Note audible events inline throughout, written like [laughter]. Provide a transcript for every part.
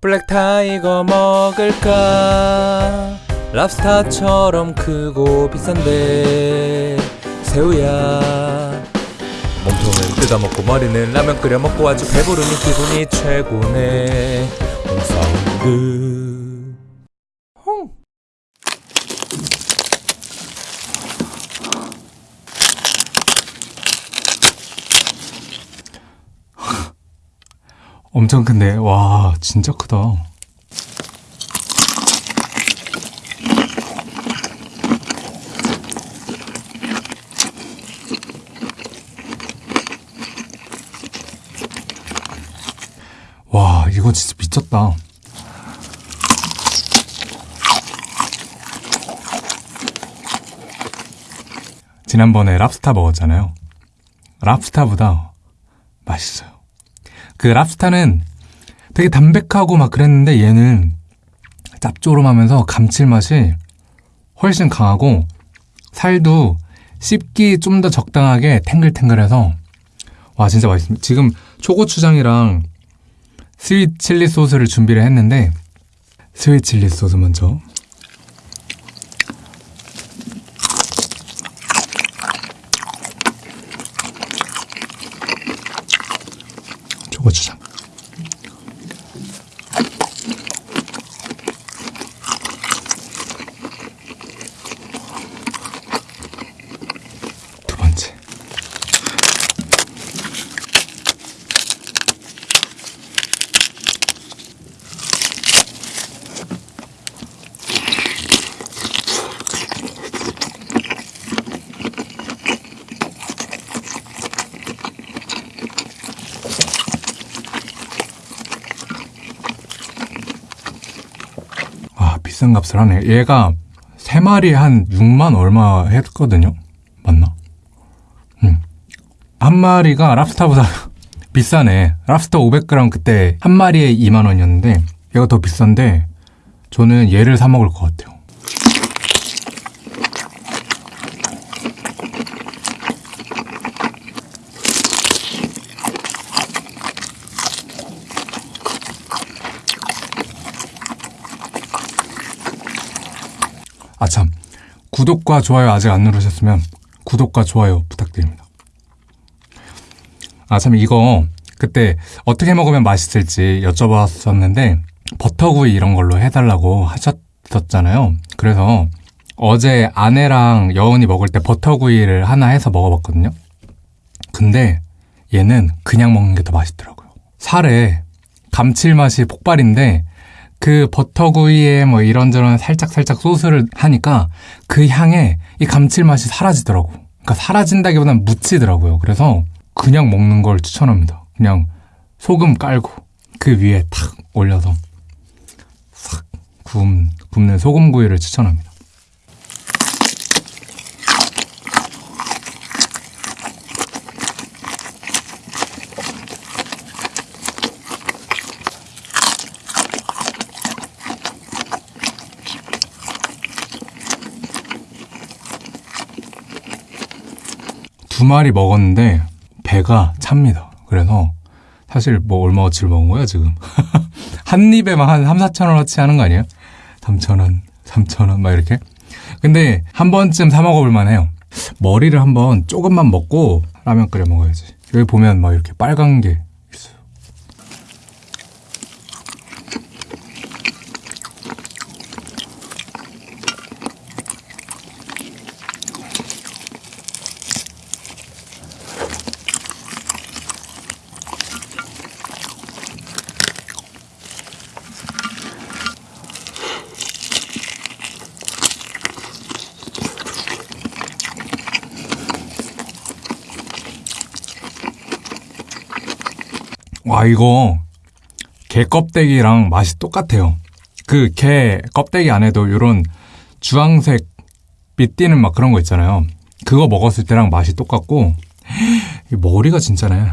black tiger 먹을까? 랍스타처럼 크고 비싼데 새우야. 몸통을 뜯어먹고 머리는 라면 끓여 먹고 아주 배부르니 기분이 최고네. 홍사운드 홍 엄청 큰데. 와 진짜 크다. 와 이거 진짜 미쳤다. 지난번에 랍스타 먹었잖아요. 랍스타보다 맛있어요 그 랍스타는 되게 담백하고 막 그랬는데 얘는 짭조름하면서 감칠맛이 훨씬 강하고 살도 씹기 좀 더 적당하게 탱글탱글해서 와 진짜 맛있습니다. 지금 초고추장이랑 sweet chili 소스를 준비를 했는데 sweet chili 소스 먼저 초고추장 두 번째 아 비싼 값을 하네 얘가 세 마리에 한 6만 얼마 했거든요 맞나? 음. 한 마리가 랍스타보다 [laughs] 비싸네 랍스터 500g 그때 한 마리에 2만 원이었는데 얘가 더 비싼데 저는 얘를 사 먹을 것 같아요 아 참. 구독과 좋아요 아직 안 누르셨으면 구독과 좋아요 부탁드립니다. 아 참 이거 그때 어떻게 먹으면 맛있을지 여쭤봤었는데 버터구이 이런 걸로 해달라고 하셨었잖아요. 그래서 어제 아내랑 여운이 먹을 때 버터구이를 하나 해서 먹어봤거든요. 근데 얘는 그냥 먹는 게 더 맛있더라고요. 살에 감칠맛이 폭발인데 그 버터구이에 뭐 이런저런 살짝살짝 소스를 하니까 그 향에 이 감칠맛이 사라지더라고. 그러니까 사라진다기보다는 묻히더라고요. 그래서 그냥 먹는 걸 추천합니다. 그냥 소금 깔고 그 위에 탁 올려서 싹 굽, 굽는 소금구이를 추천합니다. 두 마리 먹었는데 배가 찹니다. 그래서 사실 뭐 얼마어치를 먹은 거야 지금? [laughs] 한 입에만 한 3, 4천 원어치 하는 거 아니에요? 3천 원, 3천 원 막 이렇게. 근데 한 번쯤 사 먹어볼 만해요. 머리를 한번 조금만 먹고 라면 끓여 먹어야지. 여기 보면 막 이렇게 빨간 게 있어요. 와 이거 게 껍데기랑 맛이 똑같아요. 그 게 껍데기 안에도 이런 주황색 빛 띠는 막 그런 거 있잖아요. 그거 먹었을 때랑 맛이 똑같고 이 머리가 진짜네.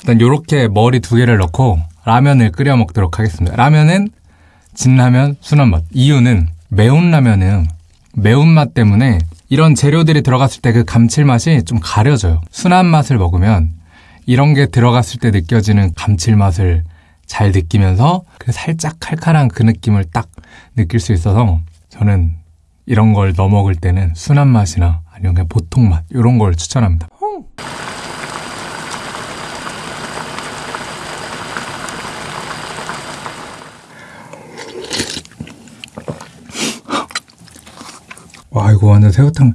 일단 요렇게 머리 두 개를 넣고 라면을 끓여 먹도록 하겠습니다. 라면은 진라면 순한 맛. 이유는 매운 라면은 매운맛 때문에 이런 재료들이 들어갔을 때 그 감칠맛이 좀 가려져요. 순한 맛을 먹으면 이런 게 들어갔을 때 느껴지는 감칠맛을 잘 느끼면서 그 살짝 칼칼한 그 느낌을 딱 느낄 수 있어서 저는 이런 걸 넣어 먹을 때는 순한 맛이나 아니면 그냥 보통 맛 이런 걸 추천합니다. 와 이거 완전 새우탕.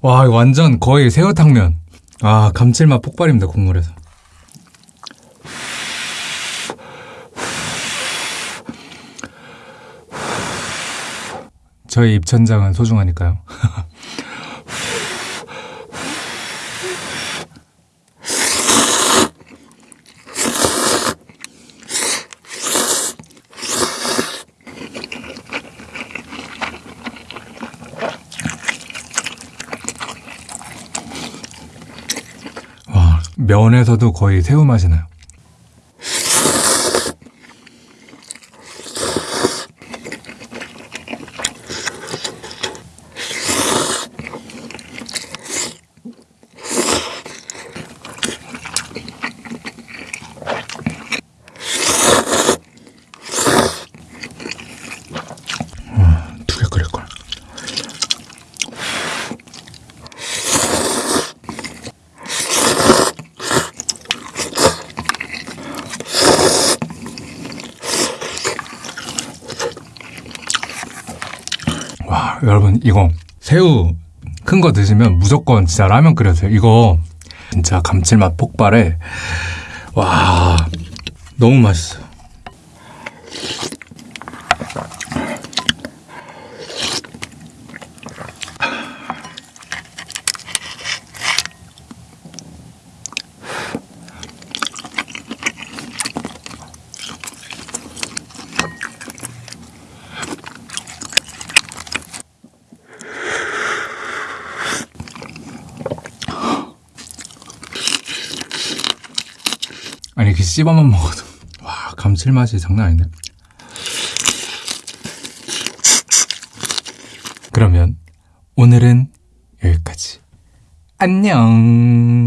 와 완전 거의 새우탕면. 아 감칠맛 폭발입니다 국물에서. 저희 입천장은 소중하니까요 [laughs] 면에서도 거의 새우 맛이 나요 여러분 이거 새우 큰 거 드시면 무조건 진짜 라면 끓여세요. 이거 진짜 감칠맛 폭발에 와 너무 맛있어요 아니 이렇게 씹어만 먹어도. 와 감칠맛이 장난 아닌데. 그러면 오늘은 여기까지. 안녕